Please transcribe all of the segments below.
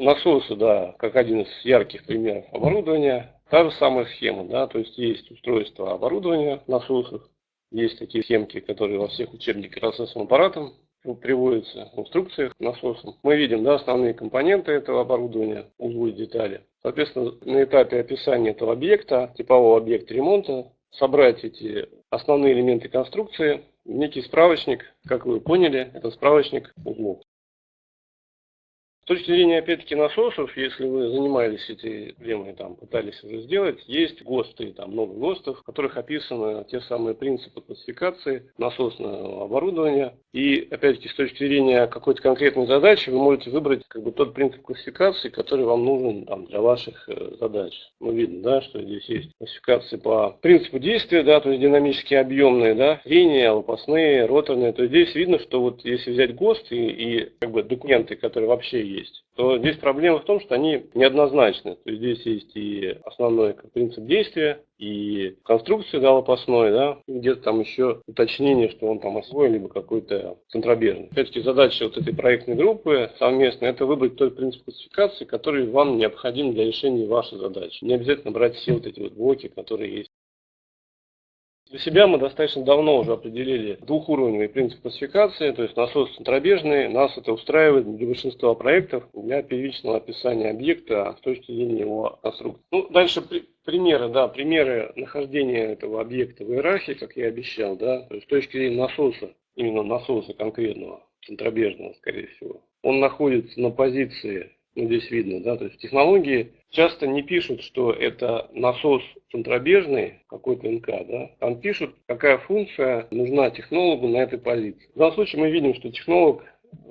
насосы, да, как один из ярких примеров оборудования, та же самая схема, да, то есть есть устройство оборудования насосов, есть такие схемки, которые во всех учебниках процессовым аппаратом приводятся в инструкциях насосом. Мы видим да, основные компоненты этого оборудования, узлы детали. Соответственно, на этапе описания этого объекта, типового объекта ремонта, собрать эти основные элементы конструкции некий справочник, как вы поняли, это справочник узлов. С точки зрения, опять-таки, насосов, если вы занимались этой проблемой, там, пытались уже сделать, есть ГОСТы, там много ГОСТов, в которых описаны те самые принципы классификации насосного оборудования. И, опять-таки, с точки зрения какой-то конкретной задачи, вы можете выбрать как бы тот принцип классификации, который вам нужен там, для ваших э, задач. Ну, видно, да, что здесь есть классификации по принципу действия, да, то есть динамически объемные, да, линии, лопастные, роторные. То есть здесь видно, что вот если взять ГОСТ и, и как бы документы, которые вообще есть, то здесь проблема в том, что они неоднозначны. То есть здесь есть и основной принцип действия, и конструкция да, лопастной, да, где-то там еще уточнение, что он там освоен, либо какой-то центробежный. Опять-таки задача вот этой проектной группы совместно это выбрать тот принцип классификации, который вам необходим для решения вашей задачи. Не обязательно брать все вот эти вот блоки, которые есть. Для себя мы достаточно давно уже определили двухуровневый принцип классификации, то есть насос центробежный. Нас это устраивает для большинства проектов для первичного описания объекта с точки зрения его конструкции. Ну, дальше при, примеры, да, примеры нахождения этого объекта в иерархии, как я обещал, да, то есть с точки зрения насоса, именно насоса конкретного, центробежного, скорее всего. Он находится на позиции здесь видно, да, то есть технологии часто не пишут, что это насос центробежный, какой-то НК, да, там пишут, какая функция нужна технологу на этой позиции. В данном случае мы видим, что технолог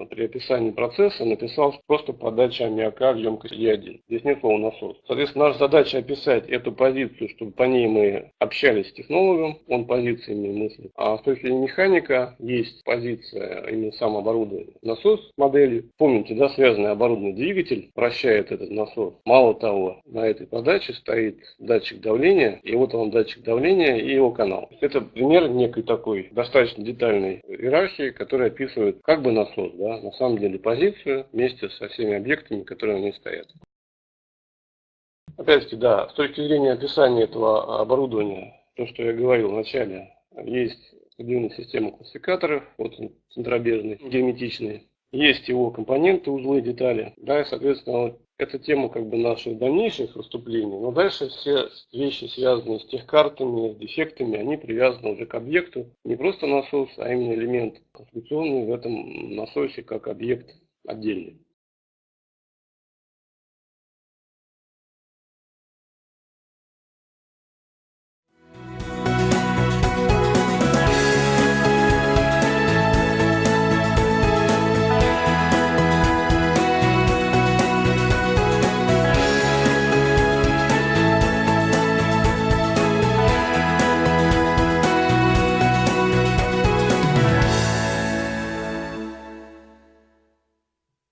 при описании процесса написал просто подача аммиака в емкость Е1. Здесь нет слова насос. Соответственно, наша задача описать эту позицию, чтобы по ней мы общались с технологом, он позициями мыслит. А с точки зрения механика есть позиция именно сам оборудование. Насос модели, помните, да, связанный оборудованный двигатель вращает этот насос. Мало того, на этой подаче стоит датчик давления, и вот он датчик давления и его канал. Это пример некой такой достаточно детальной иерархии, которая описывает как бы насос насос, да, на самом деле позицию вместе со всеми объектами, которые у ней стоят. Опять-таки, да, с точки зрения описания этого оборудования, то, что я говорил вначале, есть определенная система классификаторов, вот он центробежный, герметичный, есть его компоненты, узлы, детали, да, и, соответственно, это тема как бы наших дальнейших выступлений, но дальше все вещи, связанные с техкартами, с дефектами, они привязаны уже к объекту. Не просто насос, а именно элемент конструкционный в этом насосе как объект отдельный.